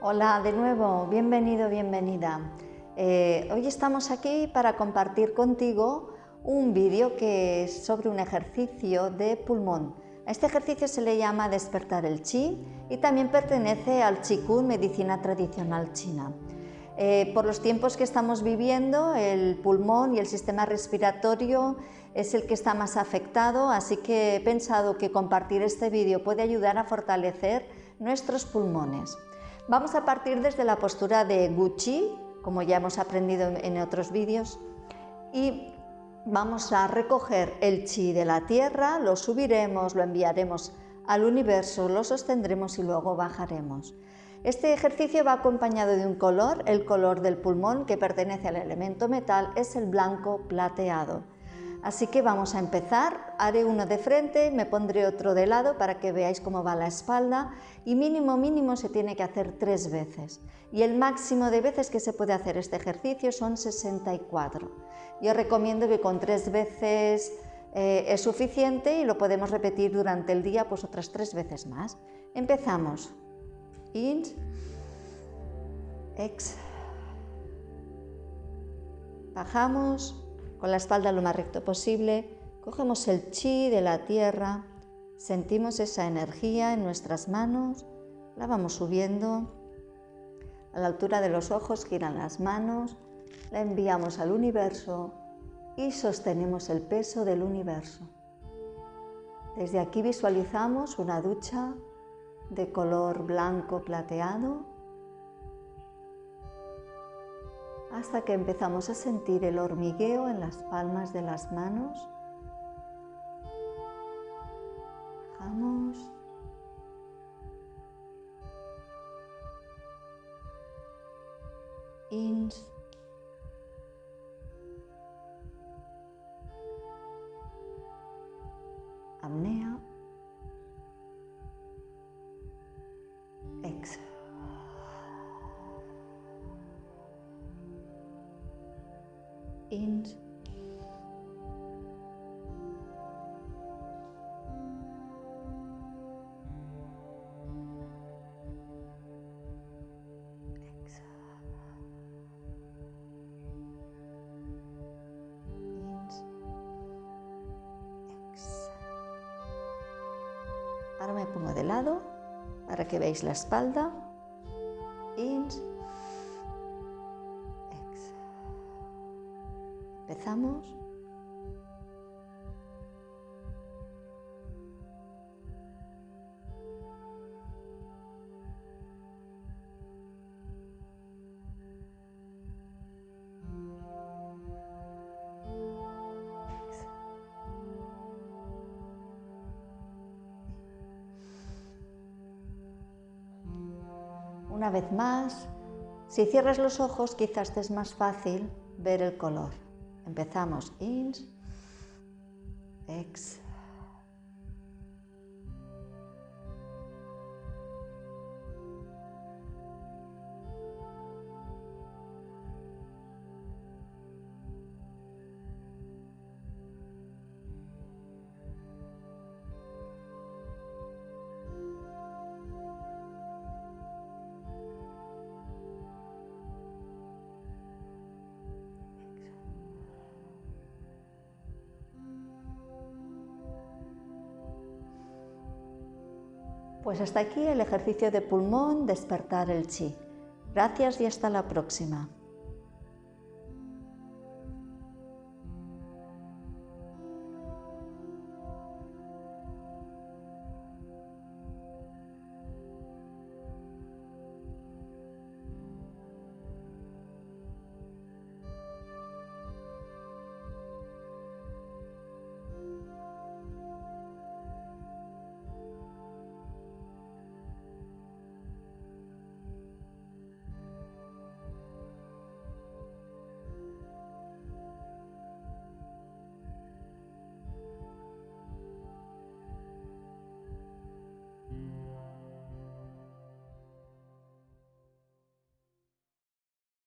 Hola de nuevo, bienvenido, bienvenida. Eh, hoy estamos aquí para compartir contigo un vídeo que es sobre un ejercicio de pulmón. A este ejercicio se le llama despertar el chi y también pertenece al Qigong, medicina tradicional china. Eh, por los tiempos que estamos viviendo, el pulmón y el sistema respiratorio es el que está más afectado, así que he pensado que compartir este vídeo puede ayudar a fortalecer nuestros pulmones. Vamos a partir desde la postura de Gucci, como ya hemos aprendido en otros vídeos, y vamos a recoger el chi de la tierra, lo subiremos, lo enviaremos al universo, lo sostendremos y luego bajaremos. Este ejercicio va acompañado de un color, el color del pulmón que pertenece al elemento metal es el blanco plateado. Así que vamos a empezar, haré uno de frente, me pondré otro de lado para que veáis cómo va la espalda y mínimo mínimo se tiene que hacer tres veces. Y el máximo de veces que se puede hacer este ejercicio son 64. Yo recomiendo que con tres veces eh, es suficiente y lo podemos repetir durante el día pues otras tres veces más. Empezamos. In, ex, bajamos con la espalda lo más recto posible, cogemos el chi de la tierra, sentimos esa energía en nuestras manos, la vamos subiendo, a la altura de los ojos giran las manos, la enviamos al universo y sostenemos el peso del universo. Desde aquí visualizamos una ducha de color blanco plateado hasta que empezamos a sentir el hormigueo en las palmas de las manos. Bajamos. Ins. Apnea. Int Ahora me pongo de lado para que veáis la espalda. Ins Una vez más, si cierras los ojos quizás te es más fácil ver el color. Empezamos. Ins, ex, Pues hasta aquí el ejercicio de pulmón, despertar el chi. Gracias y hasta la próxima.